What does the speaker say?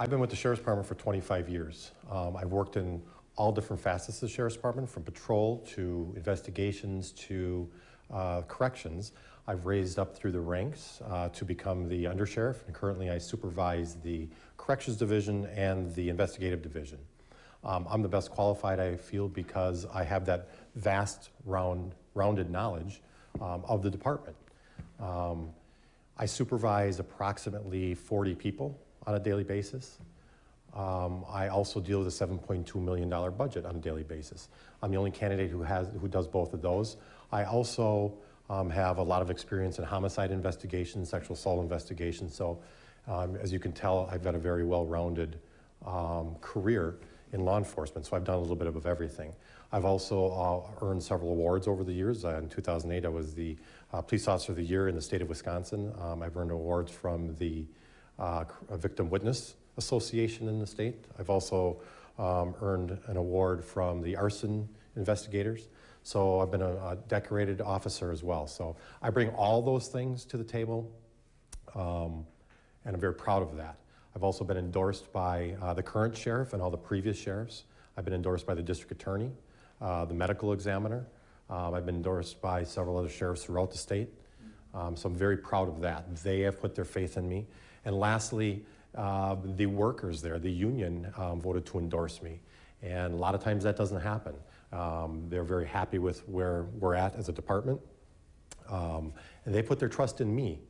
I've been with the Sheriff's Department for 25 years. Um, I've worked in all different facets of the Sheriff's Department, from patrol to investigations to uh, corrections. I've raised up through the ranks uh, to become the undersheriff, and currently I supervise the corrections division and the investigative division. Um, I'm the best qualified, I feel, because I have that vast, round, rounded knowledge um, of the department. Um, I supervise approximately 40 people on a daily basis. Um, I also deal with a $7.2 million budget on a daily basis. I'm the only candidate who, has, who does both of those. I also um, have a lot of experience in homicide investigations, sexual assault investigations, so um, as you can tell, I've got a very well-rounded um, career in law enforcement, so I've done a little bit of everything. I've also uh, earned several awards over the years. Uh, in 2008, I was the uh, Police Officer of the Year in the state of Wisconsin. Um, I've earned awards from the uh, Victim Witness Association in the state. I've also um, earned an award from the arson investigators. So I've been a, a, decorated officer as well. So I bring all those things to the table, um, and I'm very proud of that. I've also been endorsed by uh, the current sheriff and all the previous sheriffs. I've been endorsed by the district attorney, uh, the medical examiner. Um, I've been endorsed by several other sheriffs throughout the state. Um, so I'm very proud of that. They have put their faith in me. And lastly, uh, the workers there, the union, um, voted to endorse me. And a lot of times that doesn't happen. Um, they're very happy with where we're at as a department. Um, and they put their trust in me